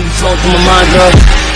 when you my mind, girl.